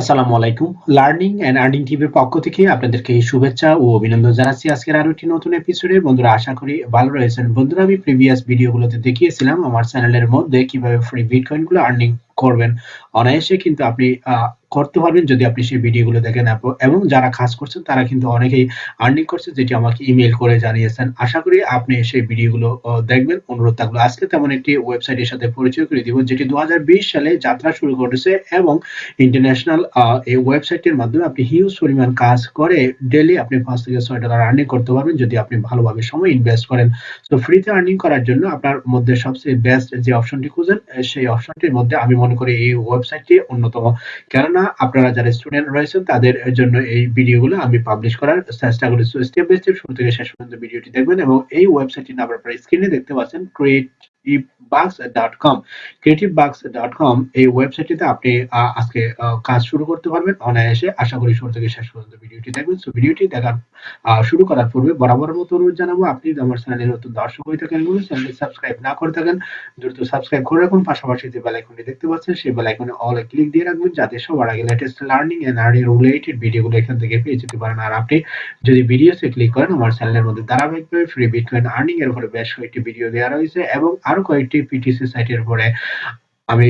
আসসালামু আলাইকুম। Learning and earning টিভির পক্ষ থেকে আপনাদেরকে শুভেচ্ছা ও অভিনন্দন জানাচ্ছি আজকের আরও একটি নতুন এপিসোডে। বন্ধুরা, আশা করি ভালো রয়েছেন। বন্ধুরা, আমি প্রিভিয়াস ভিডিওগুলোতে দেখিয়েছিলাম আমার চ্যানেলের মধ্যে কীভাবে ফ্রি বিটকয়েনগুলো আর্নিং করবেন। অনায়াসে কিন্তু আপনি করতে পারবেন যদি আপনি সেই ভিডিওগুলো দেখেন এবং যারা কাজ করছেন, তারা কিন্তু অনেকেই আর্নিং করছে যেটি আমাকে ইমেইল করে জানিয়েছেন। আশা করি আপনি সেই ভিডিওগুলো দেখবেন। অনুরোধ থাকল, আজকে তেমন একটি ওয়েবসাইটের সাথে পরিচয় করে দিব, যেটি ২০২০ সালে যাত্রা শুরু করেছে এবং ইন্টারন্যাশনাল এই ওয়েবসাইটের মাধ্যমে আপনি হিউজ পরিমাণ কাজ করে ডেইলি আপনি $৫-৬ আর্নিং করতে পারবেন যদি আপনি ভালোভাবে সময় ইনভেস্ট করেন। তো ফ্রিতে আর্নিং করার জন্য আপনার মধ্যে সবচেয়ে বেস্ট যে অপশনটি খুঁজেন, সেই অপশনটির মধ্যে আমি করি এই ওয়েবসাইটটি অন্যতম। কেননা আপনারা যারা স্টুডেন্ট রয়েছেন, তাদের জন্য এই ভিডিওগুলো আমি পাবলিশ করার চেষ্টা করি। স্টেপ বাই স্টেপ শুরু থেকে শেষ পর্যন্ত ভিডিওটি দেখবেন এবং এই ওয়েবসাইটটির নাম আপনারা স্ক্রিনে দেখতে পাচ্ছেন creativebugs.com creativebugs.com এই ওয়েবসাইটটিতে আপনি আজকে কাজ শুরু করতে পারবেন অনায়াসে। আশা করি শুরু থেকে শেষ পর্যন্ত ভিডিওটি দেখবেন। সো ভিডিওটি দেখার শুরু করার পূর্বে বরাবরের মতো অনুরোধ জানাব, আপনি যদি আমার চ্যানেলে নতুন দর্শক হয়ে থাকেন এবং চ্যানেলটি সাবস্ক্রাইব না করে থাকেন, দ্রুত সাবস্ক্রাইব করে রাখুন। পাশাপাশি যে দেখতে পাচ্ছেন, সেই অল এ ক্লিক দিয়ে রাখবেন, যাতে সবার আগে latest learning and earning related ভিডিওগুলো এখান থেকে পেয়ে যেতে পারেন। আর আপনি যদি ভিডিওসে ক্লিক করেন, আমার চ্যানেলের মধ্যে ধারাবাহিকভাবে ফ্রি বিটকয়েন আর্নিং এর উপরে বেশ কয়েকটি ভিডিও দেওয়া রয়েছে এবং আরও কয়েকটি পিটিসি সাইটের উপরে আমি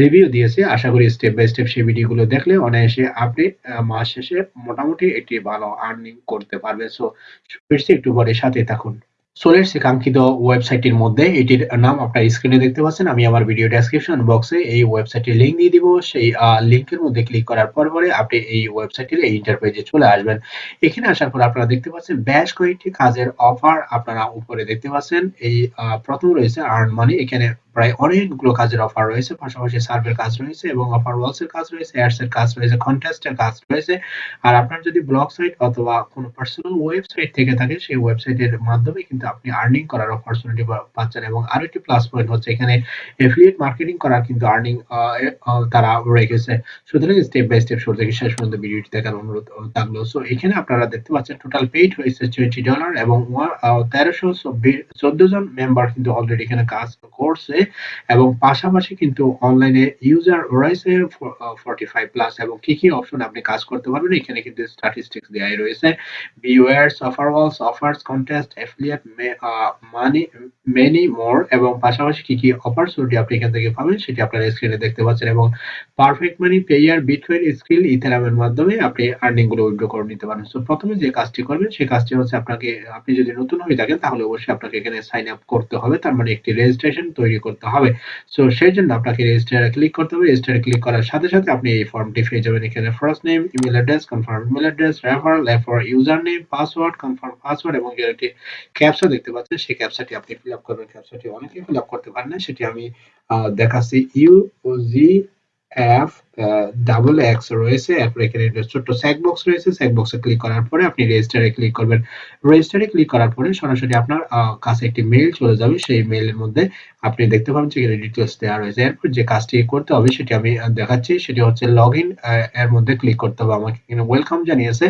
রিভিউ দিয়েছি। আশা করি স্টেপ বাই স্টেপ সেই ভিডিওগুলো দেখলে অনায়াসে আপনি মাস শেষে মোটামুটি একটি ভালো আর্নিং করতে পারবেন। সো ফিরছি একটু পরে সাথে থাকুন। চলে শেখাঙ্কিত ওয়েবসাইটটির মধ্যে। এটির নাম আপনার স্ক্রিনে দেখতে পাচ্ছেন। আমি আমার ভিডিও ডেসক্রিপশন বক্সে এই ওয়েবসাইটের লিংক দিয়ে দিব। সেই লিঙ্কের মধ্যে ক্লিক করার পর পরে আপনি এই ওয়েবসাইটের এই ইন্টারপেজে চলে আসবেন। এখানে আসার পর আপনারা দেখতে পাচ্ছেন বেশ কয়েকটি কাজের অফার আপনারা উপরে দেখতে পাচ্ছেন। এই প্রথম ১ম রয়েছে আর্ন মানি এখানে প্রায় অনেকগুলো কাজের অফার রয়েছে। পাশাপাশি সার্ভের কাজ রয়েছে এবং অফার ওয়ালস এর কাজ রয়েছে, অ্যাডস এর কাজ রয়েছে, কনটেস্ট এর কাজ রয়েছে। আর আপনার যদি ব্লগ সাইট অথবা কোনো পার্সোনাল ওয়েবসাইট থেকে থাকে সেই ওয়েবসাইটের মাধ্যমে কিন্তু আপনি আর্নিং করার অপরচুনিটি পাচ্ছেন এবং আরও একটি প্লাস পয়েন্ট হচ্ছে এখানে এফিলিয়েট মার্কেটিং করার কিন্তু আর্নিং তারা রেখেছে। সুতরাং স্টেপ বাই স্টেপ শুরু থেকে শেষ পর্যন্ত ভিডিওটি দেখার অনুরোধ থাকল। সো এখানে আপনারা দেখতে পাচ্ছেন টোটাল পেইড হয়েছে $20 এবং ওয়া আ ১৩১৪ জন মেম্বার কিন্তু অলরেডি এখানে কাজ করছে এবং পাশাপাশি কিন্তু অনলাইনে ইউজার রয়েছে ফ আ 45 প্লাস এবং কি, কি অপশন আপনি কাজ করতে পারবেন এখানে কিন্তু স্ট্যাটিস্টিক্স দেয়াই রয়েছে। Offers, contest, a money many more এবং পাশাপাশি কি, কি অপরচুনিটি আপনি এখান থেকে পাবেন সেটি আপনারা স্ক্রিনে দেখতে পাচ্ছেন এবং perfect money, Payeer, bitcoin, skill, মাধ্যমে আপনি আর্নিংগুলো উইথড্র করে নিতে পারেন। সো ১ম এ যে কাজটি করবেন সেই কাজটি হচ্ছে আপনাকে আপনি যদি নতুন হয়ে থাকেন তাহলে অবশ্যই আপনাকে এখানে সাইন আপ করতে হবে। তার মানে একটি রেজিস্ট্রেশন তৈরি করতে হবে। সো সেই জন্য আপনাকে রেজিস্টার ক্লিক করতে হবে। রেজিস্টার ক্লিক করার সাথে, সাথে আপনি এই ফর্মটি পেয়ে যাবেন। এখানে first name, email address, confirm email address, referral, এরপর user name, password, confirm password এবং এর একটি ক্যাপচা দেখতে পাচ্ছেন। সেই ক্যাপচাটি আপনি ফিল আপ করবেন। ক্যাপচাটি অনেকেই ফিল আপ করতে পারেন না। সেটি আমি দেখাচ্ছি U G F double X রয়েছে। এরপর এখানে ছোট্ট চেক বক্স রয়েছে। চেক বক্সে ক্লিক করার পরে আপনি রেজিস্টার ক্লিক করবেন। রেজিস্টার ক্লিক করার পরে সরাসরি আপনার কাছে একটি মেইল চলে যাবে। সেই মেইলের মধ্যে আপনি দেখতে পাবেন যে এখানে ডিটেইলস দেওয়া রয়েছে। এরপর যে কাজটি করতে হবে সেটি আমি দেখাচ্ছি। সেটি হচ্ছে লগইন আ এর মধ্যে ক্লিক করতে হবে। আমাকে এখানে ওয়েলকাম জানিয়েছে।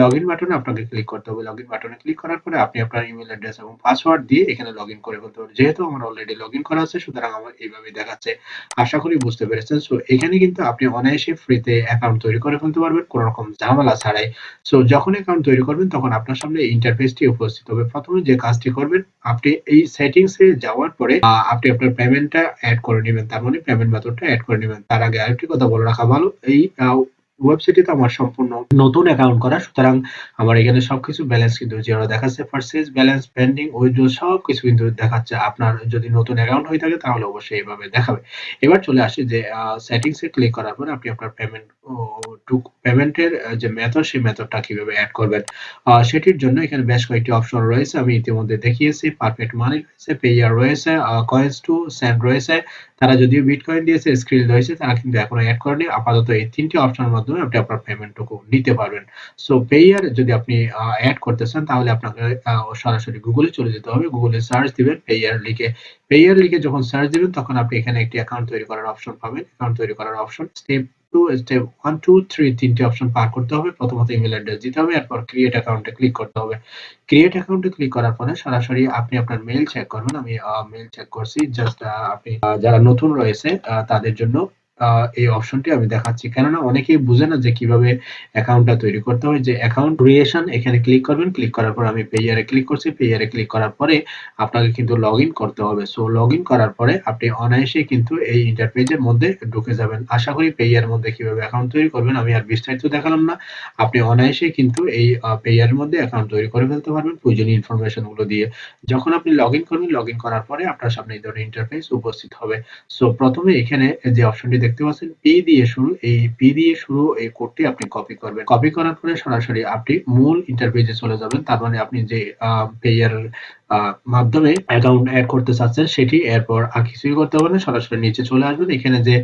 লগইন বাটনে আপনাকে ক্লিক করতে হবে। লগইন বাটনে ক্লিক করার পরে আপনি আপনার ইমেল অ্যাড্রেস এবং পাসওয়ার্ড দিয়ে এখানে লগইন করে ফেলতে পারবেন। যেহেতু আমার অলরেডি লগইন করা আছে, সুতরাং আমার এইভাবে দেখাচ্ছে। আশা করি বুঝতে পেরেছেন। সো এখানে কিন্তু আপনি অনায়াসে ফ্রিতে অ্যাকাউন্ট তৈরি করে ফেলতে পারবেন, কোনো রকম ঝামেলা ছাড়াই। সো যখন অ্যাকাউন্ট তৈরি করবেন, তখন আপনার সামনে ইন্টারফেসটি উপস্থিত হবে। প্রথমে যে কাজটি করবেন, আপনি এই সেটিংস যাওয়ার পরে আপনি আপনার পেমেন্টটা অ্যাড করে নেবেন তার মানে পেমেন্ট মেথডটা অ্যাড করে নেবেন তার আগে আরেকটি কথা বলে রাখা ভালো। এই আ ওয়েবসাইটটিতে আমার সম্পূর্ণ নতুন অ্যাকাউন্ট করা। সুতরাং আমার এখানে সবকিছু ব্যালেন্স কিন্তু জিরো দেখাচ্ছে। পারচেজ, ব্যালেন্স, পেন্ডিং, উইথড্র সবকিছু কিন্তু দেখাচ্ছে। আপনার যদি নতুন অ্যাকাউন্ট হয়ে থাকে তাহলে অবশ্যই এভাবে দেখাবে। এবার চলে আসি যে সেটিংস ক্লিক করার পর আপনি আপনার পেমেন্ট টু পেমেন্টের যে মেথড সেই মেথডটা কীভাবে এড করবেন। সেটির জন্য এখানে বেশ কয়েকটি অপশন রয়েছে। আমি ইতিমধ্যে দেখিয়েছি। পারফেক্ট মানি রয়েছে, পেইয়ার রয়েছে, কয়েন্স টু সেন্ড রয়েছে। তারা যদিও বিটকয়েন দিয়েছে, স্ক্রিল রয়েছে তারা কিন্তু এখনও এড করেনি। আপাতত এই ৩ টি অপশনের মাধ্যমে আপনি আপনার পেমেন্টটুকু নিতে পারবেন। সো পেইয়ার যদি আপনি এড করতে চান তাহলে আপনাকে সরাসরি গুগলে চলে যেতে হবে। গুগলে সার্চ দিবেন পেইয়ার লিখে। পেইয়ার লিখে যখন সার্চ দিবেন তখন আপনি এখানে একটি অ্যাকাউন্ট তৈরি করার অপশন পাবেন। অ্যাকাউন্ট তৈরি করার অপশন স্টেপ 2 স্টেপ 1, 2, 3 ৩ টি অপশন পার করতে হবে। প্রথমত ইমেইল অ্যাড্রেস দিতে হবে। এরপর ক্রিয়েট অ্যাকাউন্ট ক্লিক করতে হবে। ক্রিয়েট অ্যাকাউন্ট ক্লিক করার পরে সরাসরি আপনি আপনার মেইল চেক করবেন। আমি আ মেইল চেক করছি। জাস্ট আপনি যারা নতুন রয়েছে তাদের জন্য এই অপশনটি আমি দেখাচ্ছি। কেননা অনেকেই বুঝে না যে কীভাবে অ্যাকাউন্টটা তৈরি করতে হয়। যে অ্যাকাউন্ট ক্রিয়েশন এখানে ক্লিক করবেন। ক্লিক করার পর আমি পেইয়ার এ ক্লিক করছি। পেইয়ার এ ক্লিক করার পরে আপনাকে কিন্তু লগইন করতে হবে। সো লগইন করার পরে আপনি অনায়াসেই কিন্তু এই ইন্টারপেজের মধ্যে ঢুকে যাবেন। আশা করি পেইয়ার মধ্যে কীভাবে অ্যাকাউন্ট তৈরি করবেন আমি আর বিস্তারিত দেখালাম না। আপনি অনায়াসে কিন্তু এই এর মধ্যে অ্যাকাউন্ট তৈরি করে ফেলতে পারবেন প্রয়োজনীয় ইনফরমেশনগুলো দিয়ে। যখন আপনি লগইন করবেন, লগইন করার পরে আপনার সামনে এই ধরনের ইন্টারফেস উপস্থিত হবে। সো প্রথমে এখানে যে অপশনটি দেখতে পাচ্ছেন পি দিয়ে শুরু, এই পি দিয়ে শুরু এই কোডটি আপনি কপি করবেন। কপি করার পরে সরাসরি আপনি মূল ইন্টারভিউ চলে যাবেন। তার মানে আপনি যে আ মাধ্যমে অ্যাকাউন্ট এড করতে চাচ্ছেন, সেটি এরপর আর কিছুই করতে হবে না। সরাসরি নিচে চলে আসবেন। এখানে যে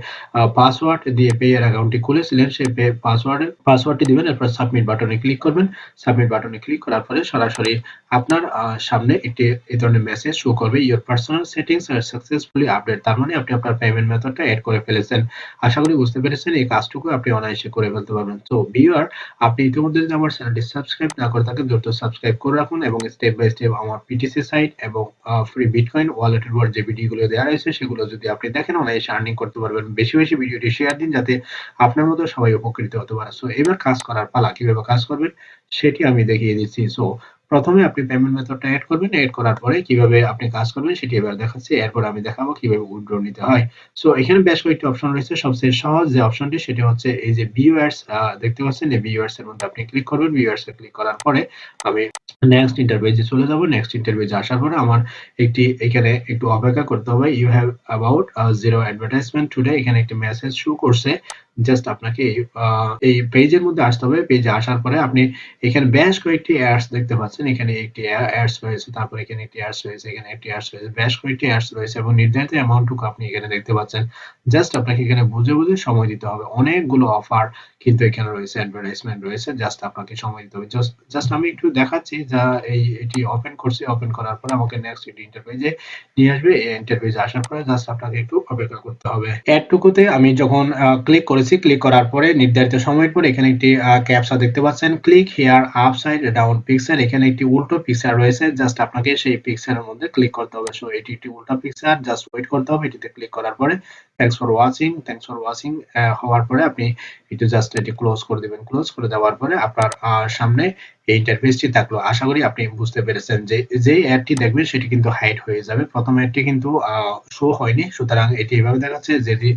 পাসওয়ার্ড দিয়ে পেইয়ার অ্যাকাউন্টটি খুলেছিলেন, সেই পে পাসওয়ার্ডের পাসওয়ার্ডটি দিবেন। এরপর সাবমিট বাটনে ক্লিক করবেন। সাবমিট বাটনে ক্লিক করার পরে সরাসরি আপনার সামনে একটি এই ধরনের মেসেজ শো করবে। Your personal settings are successfully update. তার মানে আপনি আপনার পেমেন্ট মেথডটা অ্যাড করে ফেলেছেন। আশা করি বুঝতে পেরেছেন, এই কাজটুকু আপনি অনায়াসে করে ফেলতে পারবেন। তো ভিউয়ার আপনি ইতিমধ্যে যদি আমার চ্যানেলটি সাবস্ক্রাইব না করে থাকেন, দ্রুত সাবস্ক্রাইব করে রাখুন এবং স্টেপ বাই স্টেপ আমার পিটিসি সাইট এবং ফ্রি বিটকয়েন ওয়ালেটের উপর যে ভিডিওগুলো দেওয়া রয়েছে সেগুলো যদি আপনি দেখেন অনায়াসে আর্নিং করতে পারবেন। বেশি, বেশি ভিডিওটি শেয়ার দিন যাতে আপনার মতো সবাই উপকৃত হতে পারে। সো এবার কাজ করার পালা। কীভাবে কাজ করবেন সেটি আমি দেখিয়ে দিচ্ছি। সো প্রথমে আপনি পেমেন্ট মেথডটা এড করবেন। এড করার পরে কীভাবে আপনি কাজ করবেন সেটি এবার দেখাচ্ছি। এরপর আমি দেখাবো কীভাবে উইথড্র নিতে হয়। সো এখানে বেশ কয়েকটি অপশন রয়েছে। সবচেয়ে সহজ যে অপশনটি সেটি হচ্ছে এই যে ভিউয়ার্স দেখতে পাচ্ছেন এই ভিউয়ার্স এর মধ্যে আপনি ক্লিক করবেন। ভিউয়ার্স এ ক্লিক করার পরে আমি নেক্সট ইন্টারপেজে চলে যাব। নেক্সট ইন্টারপেজে আসার পরে আমার একটি, এখানে একটু অপেক্ষা করতে হবে। You have about 0 advertisement today এখানে একটি মেসেজ শো করছে। জাস্ট আপনাকে এই পেজের মধ্যে আসতে হবে। পেজে আসার পরে আপনি এখানে বেশ কয়েকটি অ্যাডস দেখতে পাচ্ছেন। এখানে একটি অ্যাডস রয়েছে। তারপরে এখানে একটি অ্যাডস রয়েছে। এখানে একটি অ্যাডস রয়েছে। বেশ কয়েকটি অ্যাডস রয়েছে এবং নির্ধারিত অ্যামাউন্টটুকু আপনি এখানে দেখতে পাচ্ছেন। জাস্ট আপনাকে এখানে বুঝে, বুঝে সময় দিতে হবে। অনেকগুলো অফার কিন্তু এখানে রয়েছে, অ্যাডভার্টাইজমেন্ট রয়েছে। জাস্ট আপনাকে সময় দিতে হবে। জাস্ট আমি একটু দেখাচ্ছি যা এই এটি ওপেন করছি। ওপেন করার পরে আমাকে নেক্সট এটি ইন্টারপেজে নিয়ে আসবে। এই ইন্টারপেজে আসার পরে জাস্ট আপনাকে একটু অপেক্ষা করতে হবে। অ্যাডটুকুতে আমি যখন ক্লিক করেছি, ক্লিক করার পরে নির্ধারিত সময়ের পর এখানে একটি ক্যাপসা দেখতে পাচ্ছেন। Click here upside down picture এখানে একটি উল্টো পিকচার রয়েছে। জাস্ট আপনাকে সেই পিকচারের মধ্যে ক্লিক করতে হবে। সো এটি একটি উল্টো পিকচার। জাস্ট ওয়েট করতে হবে। এটিতে ক্লিক করার পরে thanks for watching, thanks for watching হওয়ার পরে আপনি একটু জাস্ট এটি ক্লোজ করে দিবেন। ক্লোজ করে দেওয়ার পরে আপনার সামনে এই ইন্টারফেসটি থাকল। আশা করি আপনি বুঝতে পেরেছেন যে যেই অ্যাডটি দেখবেন সেটি কিন্তু হাইড হয়ে যাবে। প্রথম অ্যাডটি কিন্তু শো হয়নি। সুতরাং এটি এভাবে দেখাচ্ছে যেটি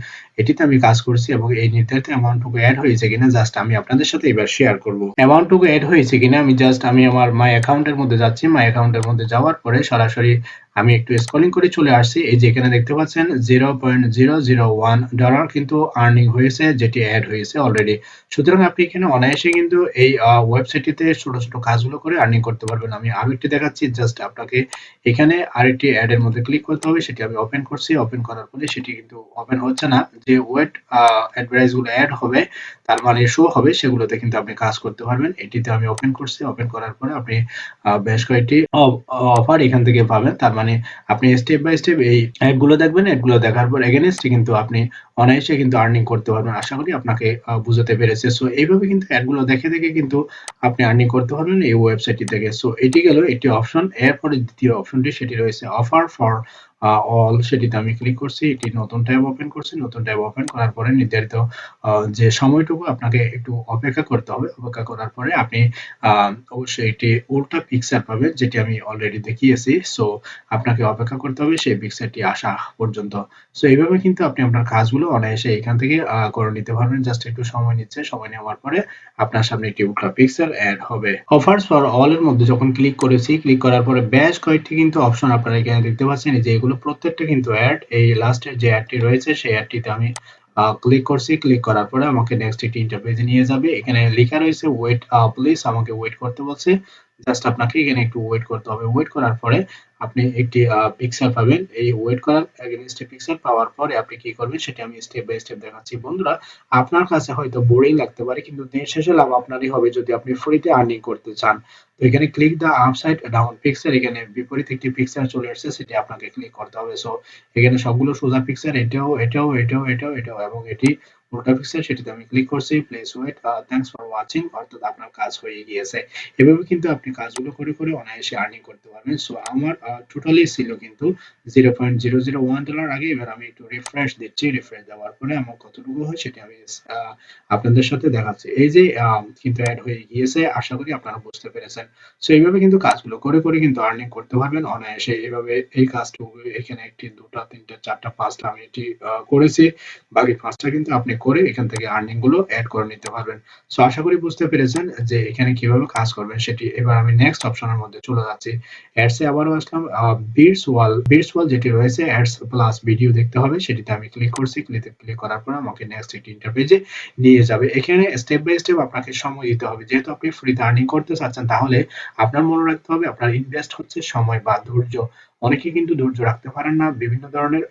এটিতে আমি কাজ করছি এবং এই নির্ধারিত অ্যামাউন্টটুকু এড হয়েছে কিনা জাস্ট আমি আপনাদের সাথে এবার শেয়ার করব। অ্যামাউন্টটুকু এড হয়েছে কিনা আমি জাস্ট আমি আমার মাই অ্যাকাউন্ট এর মধ্যে যাচ্ছি। মাই অ্যাকাউন্ট এর মধ্যে যাওয়ার পরে সরাসরি আমি একটু স্ক্রলিং করে চলে আসছি। এই যে এখানে দেখতে পাচ্ছেন $0.001 কিন্তু আর্নিং হয়েছে যেটি এড হয়েছে অলরেডি। সুতরাং আপনি এখানে অনায়াসে কিন্তু এই ওয়েবসাইটটিতে ছোট, ছোট কাজগুলো করে আর্নিং করতে পারবেন। আমি আরও একটি দেখাচ্ছি। জাস্ট আপনাকে এখানে আরেকটি অ্যাড এর মধ্যে ক্লিক করতে হবে। সেটি আমি ওপেন করছি। ওপেন করার পরে সেটি কিন্তু ওপেন হচ্ছে না। যে ওয়েট আ অ্যাডভার্টাইজগুলো এড হবে তার মানে শো হবে সেগুলোতে কিন্তু আপনি কাজ করতে পারবেন। এটিতে আমি ওপেন করছি। ওপেন করার পরে আপনি বেশ কয়েকটি অফার এখান থেকে পাবেন। তার মানে আপনি স্টেপ বাই স্টেপ এই অ্যাপগুলো দেখবেন। অ্যাপগুলো দেখার পর এগেনস্টে কিন্তু আপনি অনায়াসে কিন্তু আর্নিং করতে পারবেন। আশা করি আপনাকে বুঝাতে পেরেছে সো এইভাবে কিন্তু অ্যাপগুলো দেখে, দেখে কিন্তু আপনি আর্নিং করতে পারবেন এই ওয়েবসাইটটি থেকে। সো এটি গেল একটি অপশন। এরপরে দ্বিতীয় অপশনটি সেটি রয়েছে অফার ফর অল সেটিতে আমি ক্লিক করছি। একটি নতুন ট্যাব ওপেন করছি। নতুন ট্যাব ওপেন করার পরে নির্ধারিত যে সময়টুকু আপনাকে একটু অপেক্ষা করতে হবে। অপেক্ষা করার পরে আপনি অবশ্যই একটি উল্টা পিকচার পাবেন যেটি আমি অলরেডি দেখিয়েছি। সো আপনাকে অপেক্ষা করতে হবে সেই পিকচারটি আসা পর্যন্ত। সো এইভাবে কিন্তু আপনি আপনার কাজগুলো অনায়াসে এখান থেকে করে নিতে পারবেন। জাস্ট একটু সময় নিচ্ছে। সময় নেওয়ার পরে আপনার সামনে একটি উল্টা পিকচার এড হবে। অফারস ফর অল এর মধ্যে যখন ক্লিক করেছি, ক্লিক করার পরে বেশ কয়েকটি কিন্তু অপশন আপনারা এখানে দেখতে পাচ্ছেন যে প্রত্যেকটা কিন্তু অ্যাড। এই লাস্টের যে অ্যাডটি রয়েছে, সেই অ্যাডটিতে আমি ক্লিক করছি। ক্লিক করার পরে আমাকে নেক্সট একটি ইন্টারপেজে নিয়ে যাবে। এখানে লেখা রয়েছে ওয়েট প্লিজ আমাকে ওয়েট করতে বলছে। জাস্ট আপনাকে এখানে একটু ওয়েট করতে হবে। ওয়েট করার পরে আপনি একটি পিকচার পাবেন। এই ওয়েট করার এগেইনস্ট এ পিকচার পাওয়ার পরে আপনি কি করবেন সেটি আমি স্টেপ বাই স্টেপ দেখাচ্ছি। বন্ধুরা আপনার কাছে হয়তো বোরিং লাগতে পারে কিন্তু দিন শেষে লাভ আপনারই হবে যদি আপনি ফ্রিতে আর্নিং করতে চান। তো এখানে click the upside down picture এখানে বিপরীত একটি পিকচার চলে আসছে সেটি আপনাকে ক্লিক করতে হবে। সো এখানে সবগুলো সোজা পিকচার এটাও, এটাও, এটাও, এটাও, এটাও এবং এটি নোটিফিকেশন সেটিতে আমি ক্লিক করছি please wait thanks for watching অর্থাৎ আপনার কাজ হয়ে গিয়েছে। এভাবে কিন্তু আপনি কাজগুলো করে করে অনায়াসে আর্নিং করতে পারবেন। সো আমার টোটালি ছিল কিন্তু zero point zero zero one dollar আগে। এবার আমি একটু রিফ্রেশ দিচ্ছি রিফ্রেশ দেওয়ার পরে আমার কতটুকু হয় সেটা আমি আপনাদের সাথে দেখাচ্ছি। এই যে আহ, কিন্তু অ্যাড হয়ে গিয়েছে আশা করি আপনারা বুঝতে পেরেছেন। সো এইভাবে কিন্তু কাজগুলো করে করে কিন্তু আর্নিং করতে পারবেন অনায়াসে। এইভাবে এই কাজটুকু এখানে একটি দুটা তিনটা চারটা পাঁচটা আমি এটি করেছি। বাকি পাঁচটা কিন্তু আপনি করে এখান থেকে আর্নিংগুলো অ্যাড করে নিতে পারবেন। সো আশা করি বুঝতে পেরেছেন যে এখানে কীভাবে কাজ করবেন সেটি। এবার আমি নেক্সট অপশনের মধ্যে চলে যাচ্ছি। অ্যাডস এ আবারও আসলাম বিটস ওয়াল বিটস ওয়াল যেটি রয়েছে অ্যাডস প্লাস ভিডিও দেখতে হবে, সেটিতে আমি ক্লিক করছি। ক্লিক ক্লিক করার পর আমাকে নেক্সট একটি ইন্টারপেজে নিয়ে যাবে। এখানে স্টেপ বাই স্টেপ আপনাকে সময় দিতে হবে। যেহেতু আপনি ফ্রিতে আর্নিং করতে চাচ্ছেন, তাহলে আপনার মনে রাখতে হবে আপনার ইনভেস্ট হচ্ছে সময় বা ধৈর্য। অনেকে কিন্তু ধৈর্য রাখতে পারেন না। বিভিন্ন ধরনের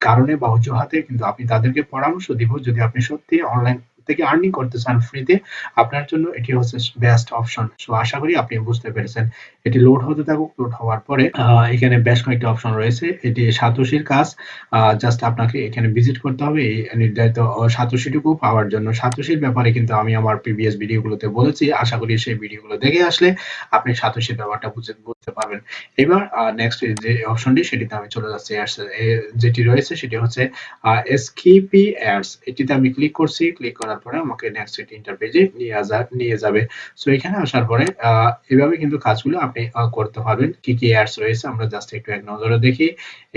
কারণে বা অজুহাতে কিন্তু আপনি তাদেরকে পরামর্শ দিব যদি আপনি সত্যি অনলাইন থেকে আর্নিং করতে চান ফ্রিতে আপনার জন্য এটি হচ্ছে বেস্ট অপশন সো আশা করি আপনি বুঝতে পেরেছেন। এটি লোড হতে থাকুক লোড হওয়ার পরে এখানে বেশ কয়েকটি অপশন রয়েছে। এটি সাতোশির কাজ জাস্ট আপনাকে এখানে ভিজিট করতে হবে। এই নির্ধারিত সাতোশিটুকু পাওয়ার জন্য। সাতোশির ব্যাপারে কিন্তু আমি আমার প্রিভিয়াস ভিডিওগুলোতে বলেছি। আশা করি সেই ভিডিওগুলো দেখে আসলে আপনি সাতোশির ব্যাপারটা বুঝে, বুঝতে পারবেন। এবার নেক্সট যে অপশনটি সেটিতে আমি চলে যাচ্ছি। যেটি রয়েছে, সেটি হচ্ছে এসকিপি অ্যাডস এটিতে আমি ক্লিক করছি। ক্লিক করার পরে আমাকে নেক্সট এটি ইন্টারপেজে নিয়ে আসা নিয়ে যাবে। সো এখানে আসার পরে এভাবে কিন্তু কাজগুলো আপনি করতে পারবেন কি কি অ্যাডস রয়েছে আমরা জাস্ট একটু এক নজরে দেখি।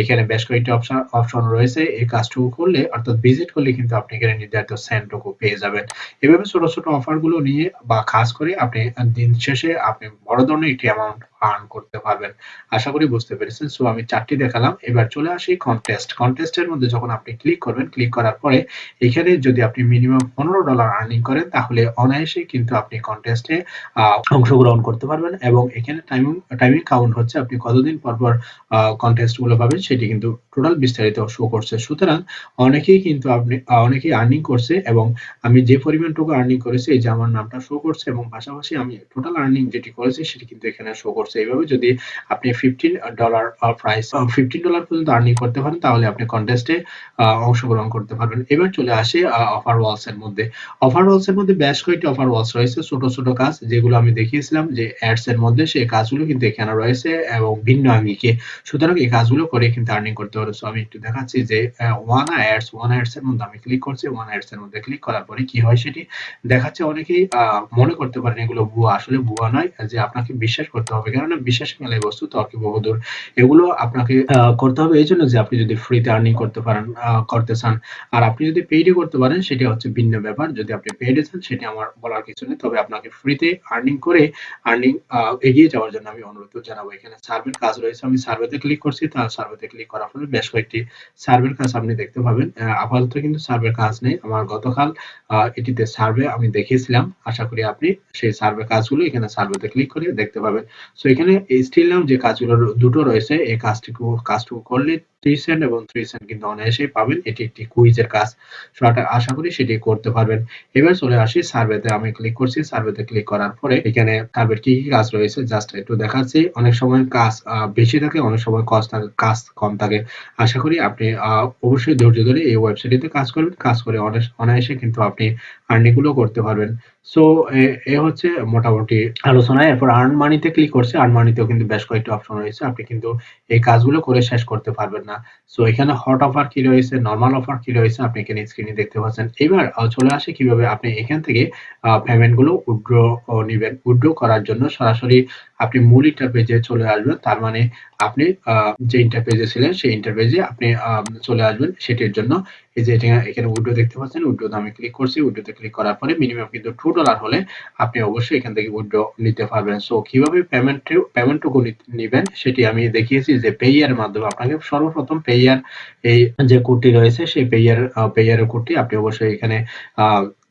এখানে বেশ কয়েকটি অপশন অপশন রয়েছে। এই কাজটুকু করলে, অর্থাৎ ভিজিট করলে কিন্তু আপনি এখানে নির্ধারিত সেন্টটুকু পেয়ে যাবেন। এভাবে ছোট ছোট অফারগুলো নিয়ে বা খাস করে আপনি দিন শেষে আপনি বড় ধরনের একটি অ্যামাউন্ট আর্ন করতে পারবেন। আশা করি বুঝতে পেরেছেন। সো আমি চারটি দেখালাম। এবার চলে আসি কন্টেস্ট কন্টেস্টের মধ্যে যখন আপনি ক্লিক করবেন ক্লিক করার পরে এখানে যদি আপনি মিনিমাম পনেরো ডলার আর্নিং করেন, তাহলে অনায়াসে কিন্তু আপনি কন্টেস্টে অংশগ্রহণ করতে পারবেন এবং এখানে টাইমিং টাইমিং কাউন্ট হচ্ছে আপনি কতদিন পর পর কন্টেস্টগুলো পাবেন, সেটি কিন্তু টোটাল বিস্তারিত শো করছে। সুতরাং অনেকেই কিন্তু আপনি অনেকেই আর্নিং করছে এবং আমি যে পরিমাণটুকু আর্নিং করেছি, এই যে আমার নামটা শো করছে এবং পাশাপাশি আমি টোটাল আর্নিং যেটি করেছি, সেটি কিন্তু এখানে শো করছে। এইভাবে যদি আপনি fifteen dollar price fifteen dollar পর্যন্ত আর্নিং করতে পারেন, তাহলে আপনি কন্টেস্টে অংশগ্রহণ করতে পারবেন। এবার চলে আসে অফার ওয়ালস এর মধ্যে। অফার ওয়ালস এর মধ্যে বেশ কয়েকটি অফার ওয়ালস রয়েছে, ছোট ছোট কাজ, যেগুলো আমি দেখিয়েছিলাম যে অ্যাডস এর মধ্যে সেই কাজগুলো কিন্তু এখানে রয়েছে এবং ভিন্ন আঙ্গিকে। সুতরাং এই কাজগুলো করে কিন্তু আর্নিং করতে পারো। সো আমি একটু দেখাচ্ছি যে ওয়ান অ্যাডস ওয়ান অ্যাডস এর মধ্যে আমি ক্লিক করছি ওয়ান অ্যাডস এর মধ্যে ক্লিক করার পরে কি হয় সেটি দেখাচ্ছে অনেকেই মনে করতে পারেন এগুলো ভুয়া। আসলে ভুয়া নয়, যে আপনাকে বিশ্বাস করতে হবে। কেননা বিশ্বাস মেলায় বস্তু তর্কে বহুদূর। এগুলো আপনাকে করতে হবে এই জন্য যে আপনি যদি ফ্রিতে আর্নিং করতে পারেন করতে চান। আর আপনি যদি পেইডে করতে পারেন, সেটা হচ্ছে ভিন্ন ব্যাপার। যদি আপনি পেইডে চান, সেটা আমার বলার কিছু নেই। তবে আপনাকে ফ্রিতে আর্নিং করে আর্নিং এগিয়ে যাওয়ার জন্য আমি অনুরোধ জানাব। এখানে সার্ভের কাজ রয়েছে। আমি সার্ভেতে ক্লিক করছি। তার সার্ভেতে ক্লিক করার ফলে বেশ কয়েকটি সার্ভের কাজ আপনি দেখতে পাবেন। আপাতত কিন্তু সার্ভের কাজ নেই। আমার গতকাল এটিতে সার্ভে আমি দেখিয়েছিলাম। আশা করি আপনি সেই সার্ভে কাজগুলো এখানে সার্ভেতে ক্লিক করে দেখতে পাবেন। সো এখানে স্টিল নাম যে কাজগুলো দুটো রয়েছে এই কাজটুকু কাজটুকু করলে সেন্ট এবং থ্রি সেন্ট কিন্তু অনায়াসেই পাবেন। এটি একটি কুইজের কাজ। আশা করি সেটি করতে পারবেন। এবার চলে আসি সার্ভেতে। আমি ক্লিক করছি। সার্ভেতে ক্লিক করার পরে এখানে সার্ভের কি কি কাজ রয়েছে? জাস্ট একটু দেখাচ্ছি। অনেক সময় কাজ বেশি থাকে, অনেক সময় কাজ থাকে, কাজ কম থাকে। আশা করি আপনি অবশ্যই ধৈর্য ধরে এই ওয়েবসাইটটিতে কাজ করবেন। কাজ করে অনায়াসে কিন্তু আপনি আর্নিংগুলো করতে পারবেন। সো, এ হচ্ছে মোটামুটি আলোচনা। এরপর আর্ন মানিতে ক্লিক করছে। আর্ন মানিতেও কিন্তু বেশ কয়েকটি অপশন রয়েছে। আপনি কিন্তু এই কাজগুলো করে শেষ করতে পারবেন না। সো এখানে হট অফার কি রয়েছে নর্মাল অফার কি রয়েছে, আপনি এখানে স্ক্রিনে দেখতে পাচ্ছেন। এবার চলে আসে কীভাবে আপনি এখান থেকে পেমেন্টগুলো উইথড্র নেবেন। উইথড্র করার জন্য সরাসরি আপনি মূল ইন্টারপেজে চলে আসবেন। তার মানে আপনি যে ইন্টারপেজে ছিলেন, সেই ইন্টারপেজে আপনি চলে আসবেন। সেটির জন্য এই যে এটা- এখানে উইডো দেখতে পাচ্ছেন উইডোতে আমি ক্লিক করছি উইডোতে ক্লিক করার পরে মিনিমাম কিন্তু টু ডলার হলে আপনি অবশ্যই এখান থেকে উইডো নিতে পারবেন। সো কীভাবে পেমেন্ট পেমেন্টটুকু নেবেন সেটি আমি দেখিয়েছি যে পেয়ার মাধ্যমে আপনাকে সর্বপ্রথম পেয়ার এই যে কোডটি রয়েছে, সেই পেয়ার পেয়ারের কোডটি আপনি অবশ্যই এখানে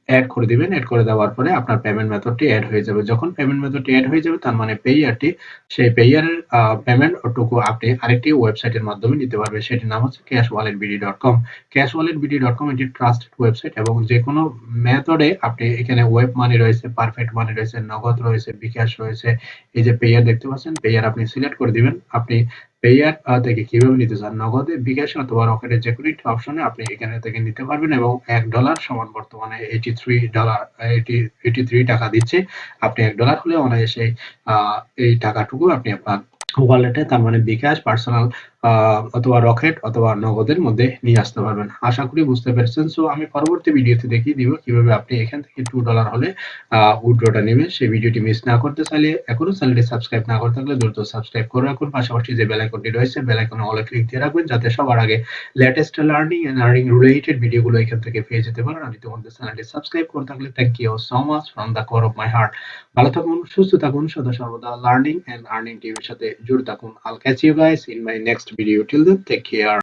অ্যাড করে দিবেন অ্যাড করে দেওয়ার পরে আপনার পেমেন্ট মেথডটি অ্যাড হয়ে যাবে। যখন পেমেন্ট মেথডটি অ্যাড হয়ে যাবে, তার মানে পেয়ারটি সেই পেয়ারের পেমেন্ট টুকু আপনি আরেকটি ওয়েবসাইটের মাধ্যমে নিতে পারবেন। সেটির নাম হচ্ছে cash wallet BD dot com cash wallet BD dot com এটি ট্রাস্টেড ওয়েবসাইট এবং যে কোনো মেথডে আপনি এখানে ওয়েব মানি রয়েছে পারফেক্ট মানি রয়েছে, নগদ রয়েছে, বিকাশ রয়েছে, এই যে পেয়ার দেখতে পাচ্ছেন পেয়ার আপনি সিলেক্ট করে দিবেন। আপনি পেয়ার থেকে কীভাবে নিতে চান? নগদে, বিকাশ অথবা রকেটের যে কোনো একটি অপশনে আপনি এখানে থেকে নিতে পারবেন এবং এক ডলার সমান বর্তমানে $83 80 83 টাকা দিচ্ছে। আপনি এক ডলার হলে অনায়াসে এই টাকাটুকু আপনি আপনার ওয়ালেটে তার মানে বিকাশ, পার্সোনাল অথবা রকেট অথবা নগদের মধ্যে নিয়ে আসতে পারবেন। আশা করি বুঝতে পেরেছেন। সো আমি পরবর্তী ভিডিওতে দেখিয়ে দিব কীভাবে আপনি এখান থেকে $2 হলে আ উইথড্রটা নেবেন। সেই ভিডিওটি মিস না করতে চাইলে এখনও চ্যানেলটি সাবস্ক্রাইব না করে থাকলে দ্রুত সাবস্ক্রাইব করে রাখুন। পাশাপাশি যে বেল আইকনটি রয়েছে বেল আইকনে অলে ক্লিক দিয়ে রাখবেন যাতে সবার আগে latest learning and earning related ভিডিওগুলো এখান থেকে পেয়ে যেতে পারেন। আর ইতিমধ্যে চ্যানেলটি সাবস্ক্রাইব করে থাকলে thank you so much from the core of my heart. ভালো থাকুন, সুস্থ থাকুন, সদা সর্বদা লার্নিং অ্যান্ড আর্নিং টিভির সাথে জুড়ে থাকুন। আল catch you guys in my next video. Till then, take care.